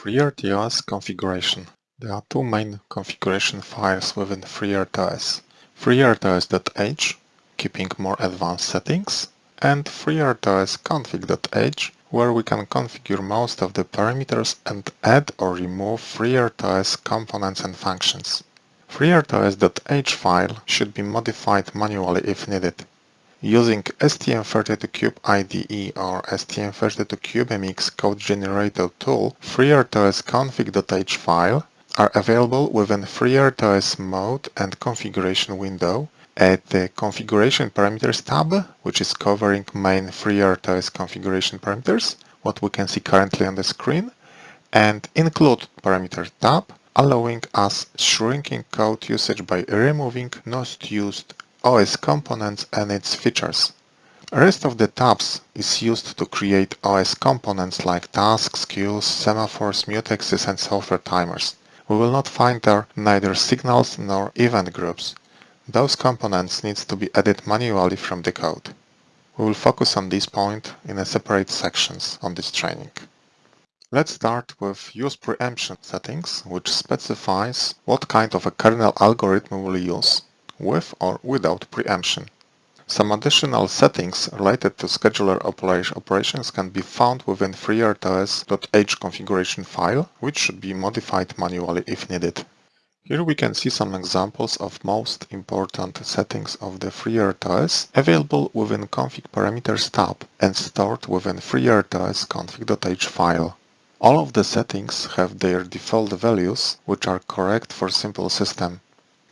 FreeRTOS configuration. There are two main configuration files within FreeRTOS. FreeRTOS.h, keeping more advanced settings, and FreeRTOS where we can configure most of the parameters and add or remove FreeRTOS components and functions. FreeRTOS.h file should be modified manually if needed. Using STM32Cube IDE or STM32Cube MX code generator tool, FreeRTOS config.h file are available within FreeRTOS mode and configuration window. At the Configuration Parameters tab, which is covering main FreeRTOS configuration parameters, what we can see currently on the screen, and Include Parameter tab, allowing us shrinking code usage by removing not used OS components and its features. Rest of the tabs is used to create OS components like tasks, queues, semaphores, mutexes and software timers. We will not find there neither signals nor event groups. Those components needs to be added manually from the code. We will focus on this point in a separate sections on this training. Let's start with use preemption settings, which specifies what kind of a kernel algorithm we will use with or without preemption. Some additional settings related to scheduler operations can be found within FreeRTOS.h configuration file, which should be modified manually if needed. Here we can see some examples of most important settings of the FreeRTOS available within Config Parameters tab and stored within FreeRTOS config.h file. All of the settings have their default values, which are correct for simple system.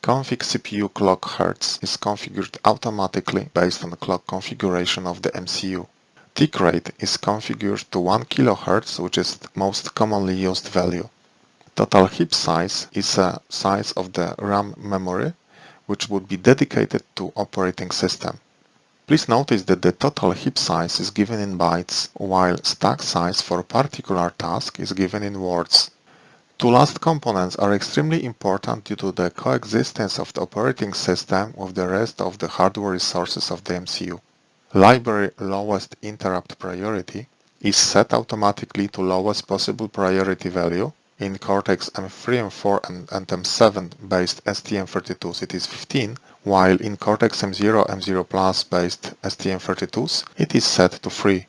Config CPU clock hertz is configured automatically based on the clock configuration of the MCU. Tick rate is configured to 1 kHz, which is the most commonly used value. Total heap size is a size of the RAM memory, which would be dedicated to operating system. Please notice that the total heap size is given in bytes, while stack size for a particular task is given in words. Two last components are extremely important due to the coexistence of the operating system with the rest of the hardware resources of the MCU. Library lowest interrupt priority is set automatically to lowest possible priority value. In Cortex-M3, M4 and, and M7 based STM32s it is 15, while in Cortex-M0, M0 Plus based STM32s it is set to 3.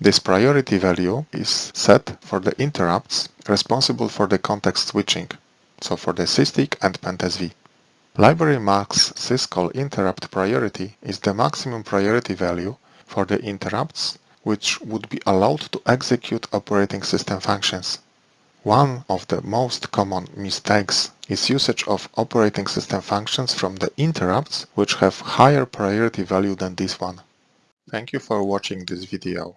This priority value is set for the interrupts responsible for the context switching, so for the SysTick and PendSV. Library max syscall interrupt priority is the maximum priority value for the interrupts which would be allowed to execute operating system functions. One of the most common mistakes is usage of operating system functions from the interrupts which have higher priority value than this one. Thank you for watching this video.